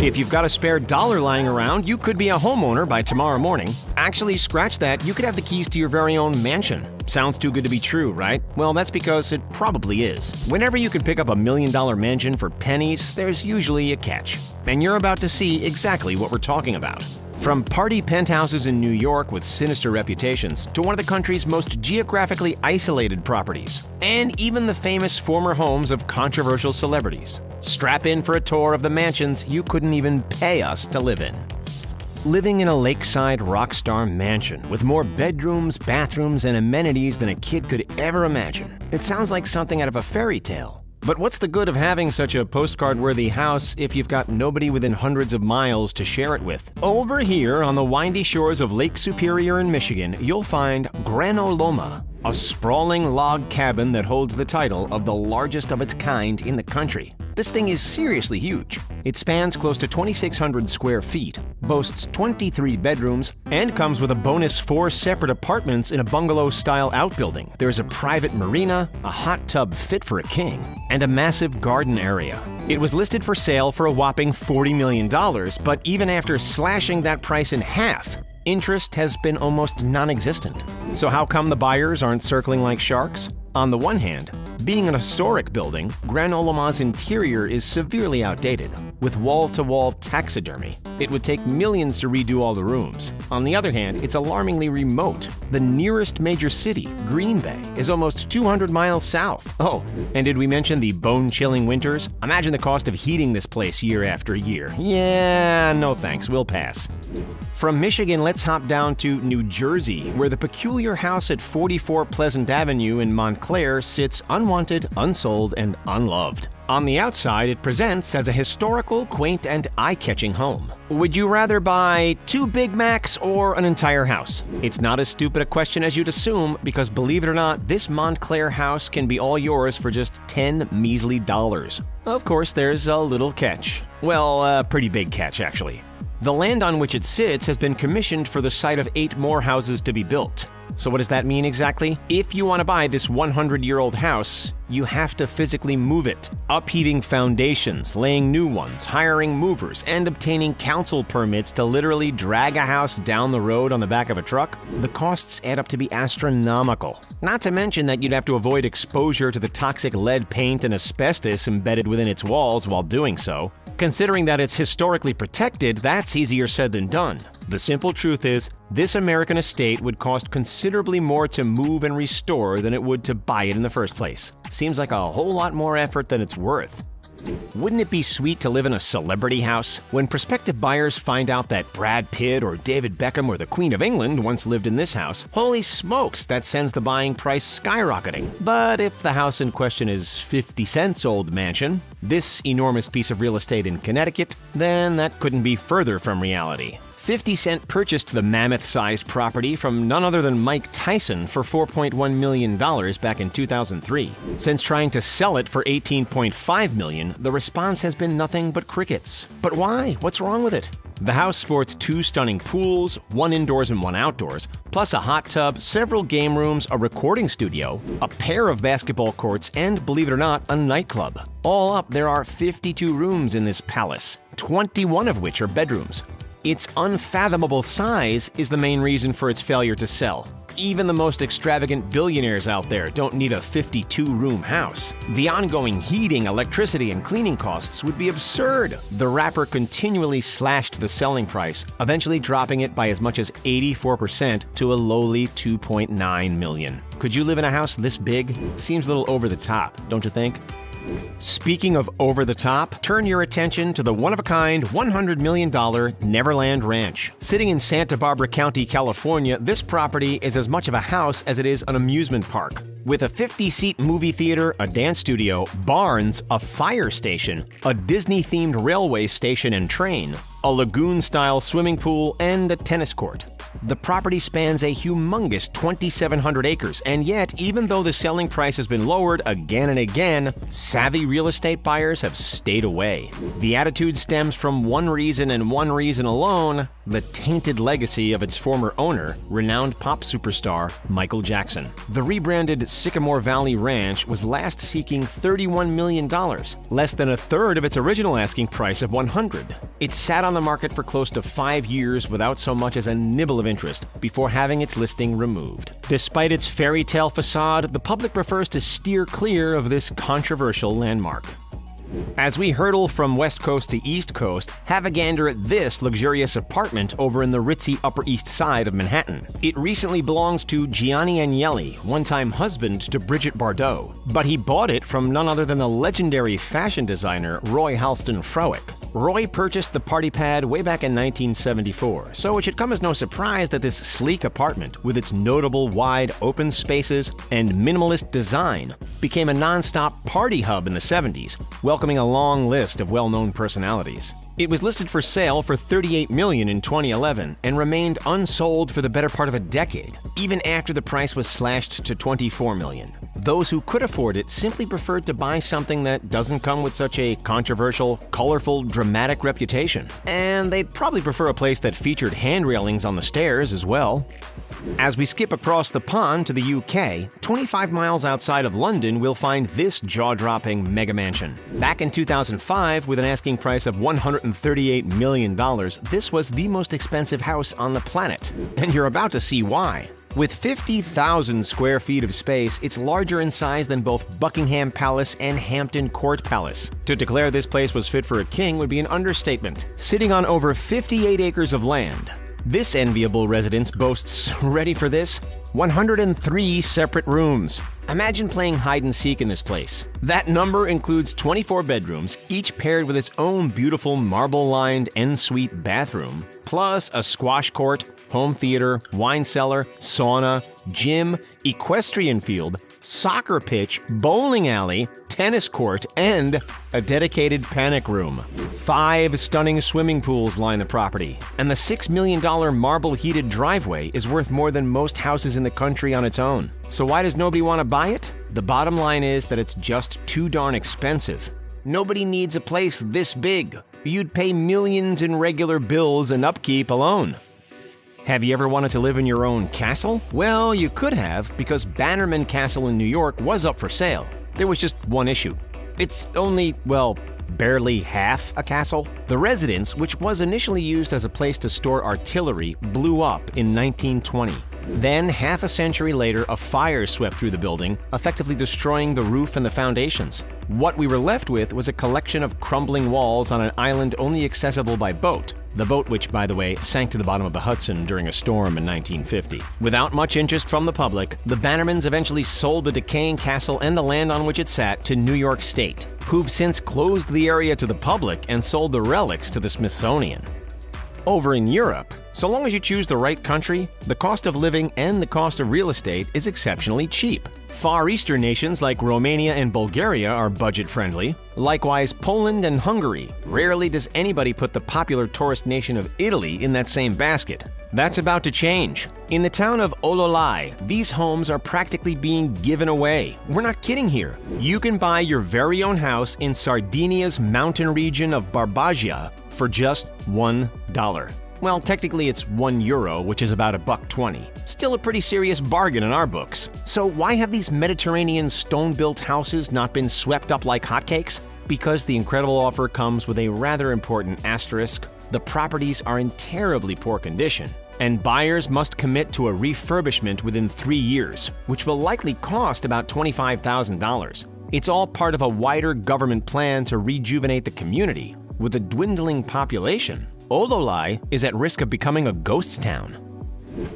If you've got a spare dollar lying around, you could be a homeowner by tomorrow morning. Actually, scratch that, you could have the keys to your very own mansion. Sounds too good to be true, right? Well, that's because it probably is. Whenever you can pick up a million dollar mansion for pennies, there's usually a catch. And you're about to see exactly what we're talking about. From party penthouses in New York with sinister reputations to one of the country's most geographically isolated properties, and even the famous former homes of controversial celebrities. Strap in for a tour of the mansions you couldn't even pay us to live in. Living in a lakeside rockstar mansion with more bedrooms, bathrooms, and amenities than a kid could ever imagine. It sounds like something out of a fairy tale. But what's the good of having such a postcard-worthy house if you've got nobody within hundreds of miles to share it with? Over here on the windy shores of Lake Superior in Michigan, you'll find Granot Loma, a sprawling log cabin that holds the title of the largest of its kind in the country. This thing is seriously huge. It spans close to 2,600 square feet, boasts 23 bedrooms, and comes with a bonus four separate apartments in a bungalow-style outbuilding. There's a private marina, a hot tub fit for a king, and a massive garden area. It was listed for sale for a whopping $40 million, but even after slashing that price in half, interest has been almost non-existent. So how come the buyers aren't circling like sharks? On the one hand, being an historic building, Granot Loma's interior is severely outdated, with wall-to-wall taxidermy. It would take millions to redo all the rooms. On the other hand, it's alarmingly remote. The nearest major city, Green Bay, is almost 200 miles south. Oh, and did we mention the bone-chilling winters? Imagine the cost of heating this place year after year. Yeah, no thanks, we'll pass. From Michigan, let's hop down to New Jersey, where the peculiar house at 44 Pleasant Avenue in Montclair sits unwanted, unsold, and unloved. On the outside, it presents as a historical, quaint, and eye-catching home. Would you rather buy two Big Macs or an entire house? It's not as stupid a question as you'd assume, because believe it or not, this Montclair house can be all yours for just 10 measly dollars. Of course, there's a little catch. Well, a pretty big catch, actually. The land on which it sits has been commissioned for the site of eight more houses to be built. So what does that mean exactly? If you want to buy this 100-year-old house, you have to physically move it, upheaving foundations, laying new ones, hiring movers, and obtaining council permits to literally drag a house down the road on the back of a truck. The costs add up to be astronomical. Not to mention that you'd have to avoid exposure to the toxic lead paint and asbestos embedded within its walls while doing so. Considering that it's historically protected, that's easier said than done. The simple truth is, this American estate would cost considerably more to move and restore than it would to buy it in the first place. Seems like a whole lot more effort than it's worth. Wouldn't it be sweet to live in a celebrity house? When prospective buyers find out that Brad Pitt or David Beckham or the Queen of England once lived in this house, holy smokes, that sends the buying price skyrocketing. But if the house in question is 50 Cent's old mansion, this enormous piece of real estate in Connecticut, then that couldn't be further from reality. 50 Cent purchased the mammoth-sized property from none other than Mike Tyson for $4.1 million back in 2003. Since trying to sell it for 18.5 million, the response has been nothing but crickets. But why? What's wrong with it? The house sports two stunning pools, one indoors and one outdoors, plus a hot tub, several game rooms, a recording studio, a pair of basketball courts, and, believe it or not, a nightclub. All up, there are 52 rooms in this palace, 21 of which are bedrooms. Its unfathomable size is the main reason for its failure to sell. Even the most extravagant billionaires out there don't need a 52-room house. The ongoing heating, electricity, and cleaning costs would be absurd. The rapper continually slashed the selling price, eventually dropping it by as much as 84% to a lowly 2.9 million. Could you live in a house this big? Seems a little over the top, don't you think? Speaking of over the top, turn your attention to the one of a kind $100 million Neverland Ranch. Sitting in Santa Barbara County, California, this property is as much of a house as it is an amusement park. With a 50 seat movie theater, a dance studio, barns, a fire station, a Disney themed railway station and train, a lagoon style swimming pool, and a tennis court. The property spans a humongous 2,700 acres, and yet, even though the selling price has been lowered again and again, savvy real estate buyers have stayed away. The attitude stems from one reason and one reason alone the tainted legacy of its former owner, renowned pop superstar Michael Jackson. The rebranded Sycamore Valley Ranch was last seeking $31 million, less than a third of its original asking price of 100. It sat on the market for close to five years without so much as a nibble of interest before having its listing removed. Despite its fairy tale facade, the public prefers to steer clear of this controversial landmark. As we hurtle from west coast to east coast, have a gander at this luxurious apartment over in the ritzy Upper East Side of Manhattan. It recently belongs to Gianni Agnelli, one-time husband to Brigitte Bardot, but he bought it from none other than the legendary fashion designer Roy Halston Frowick. Roy purchased the party pad way back in 1974, so it should come as no surprise that this sleek apartment, with its notable wide open spaces and minimalist design, became a non-stop party hub in the 70s, welcoming a long list of well-known personalities. It was listed for sale for 38 million in 2011 and remained unsold for the better part of a decade, even after the price was slashed to 24 million. Those who could afford it simply preferred to buy something that doesn't come with such a controversial, colorful, dramatic reputation. And they'd probably prefer a place that featured hand railings on the stairs as well. As we skip across the pond to the UK, 25 miles outside of London, we'll find this jaw-dropping mega mansion. Back in 2005, with an asking price of $138 million, this was the most expensive house on the planet. And you're about to see why. With 50,000 square feet of space, it's larger in size than both Buckingham Palace and Hampton Court Palace. To declare this place was fit for a king would be an understatement. Sitting on over 58 acres of land, this enviable residence boasts, ready for this, 103 separate rooms. Imagine playing hide and seek in this place. That number includes 24 bedrooms, each paired with its own beautiful marble lined ensuite bathroom, plus a squash court, home theater, wine cellar, sauna, gym, equestrian field, soccer pitch, bowling alley, tennis court, and a dedicated panic room. Five stunning swimming pools line the property, and the $6 million marble heated driveway is worth more than most houses in the country on its own. So, why does nobody want to buy it? The bottom line is that it's just too darn expensive. Nobody needs a place this big. You'd pay millions in regular bills and upkeep alone. Have you ever wanted to live in your own castle? Well, you could have, because Bannerman Castle in New York was up for sale. There was just one issue. It's only, well, barely half a castle. The residence, which was initially used as a place to store artillery, blew up in 1920. Then, half a century later, a fire swept through the building, effectively destroying the roof and the foundations. What we were left with was a collection of crumbling walls on an island only accessible by boat, the boat which, by the way, sank to the bottom of the Hudson during a storm in 1950. Without much interest from the public, the Bannermans eventually sold the decaying castle and the land on which it sat to New York State, who've since closed the area to the public and sold the relics to the Smithsonian. Over in Europe, so long as you choose the right country, the cost of living and the cost of real estate is exceptionally cheap. Far Eastern nations like Romania and Bulgaria are budget friendly. Likewise, Poland and Hungary. Rarely does anybody put the popular tourist nation of Italy in that same basket. That's about to change. In the town of Ollolai, these homes are practically being given away. We're not kidding here. You can buy your very own house in Sardinia's mountain region of Barbagia for just $1. Well, technically it's 1 euro, which is about a buck 20. Still a pretty serious bargain in our books. So why have these Mediterranean stone-built houses not been swept up like hotcakes? Because the incredible offer comes with a rather important asterisk. The properties are in terribly poor condition, and buyers must commit to a refurbishment within three years, which will likely cost about $25,000. It's all part of a wider government plan to rejuvenate the community. With a dwindling population, Ollolai is at risk of becoming a ghost town.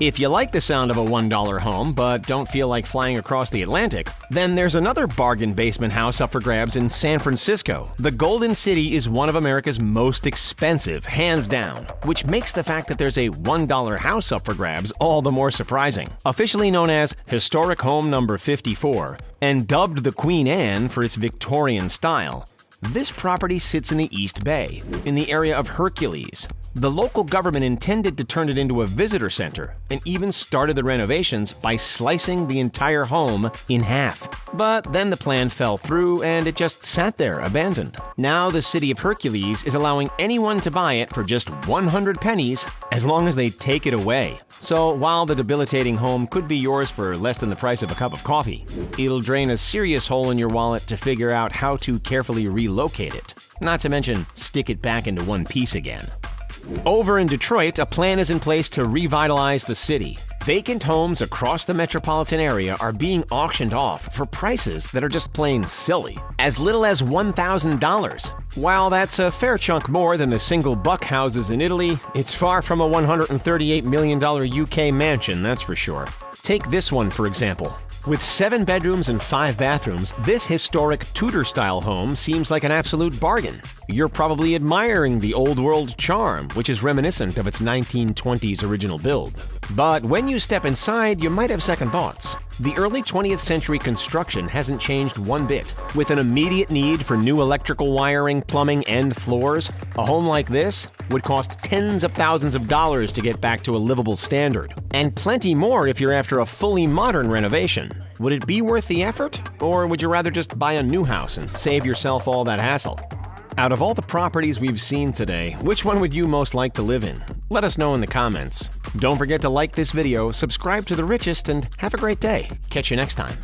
If you like the sound of a $1 home but don't feel like flying across the Atlantic, then there's another bargain basement house up for grabs in San Francisco. The Golden City is one of America's most expensive, hands down, which makes the fact that there's a $1 house up for grabs all the more surprising. Officially known as Historic Home Number 54 and dubbed the Queen Anne for its Victorian style, This property sits in the East Bay, in the area of Hercules. The local government intended to turn it into a visitor center and even started the renovations by slicing the entire home in half. But then the plan fell through and it just sat there abandoned. Now the city of Hercules is allowing anyone to buy it for just 100 pennies as long as they take it away. So while the debilitating home could be yours for less than the price of a cup of coffee, it'll drain a serious hole in your wallet to figure out how to carefully relocate it. Not to mention, stick it back into one piece again. Over in Detroit, a plan is in place to revitalize the city. Vacant homes across the metropolitan area are being auctioned off for prices that are just plain silly, as little as $1,000. While that's a fair chunk more than the single buck houses in Italy, it's far from a $138 million UK mansion, that's for sure. Take this one, for example. With seven bedrooms and five bathrooms, this historic Tudor-style home seems like an absolute bargain. You're probably admiring the old world charm, which is reminiscent of its 1920s original build. But when you step inside, you might have second thoughts. The early 20th century construction hasn't changed one bit. With an immediate need for new electrical wiring, plumbing, and floors, a home like this would cost tens of thousands of dollars to get back to a livable standard. And plenty more if you're after a fully modern renovation. Would it be worth the effort? Or would you rather just buy a new house and save yourself all that hassle? Out of all the properties we've seen today, which one would you most like to live in? Let us know in the comments. Don't forget to like this video, subscribe to The Richest, and have a great day. Catch you next time.